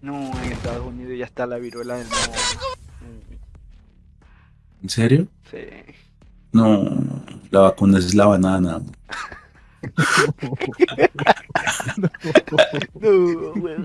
No, en Estados Unidos ya está la viruela del mono. ¿En serio? Sí. No, la vacuna es la banana. No, güey.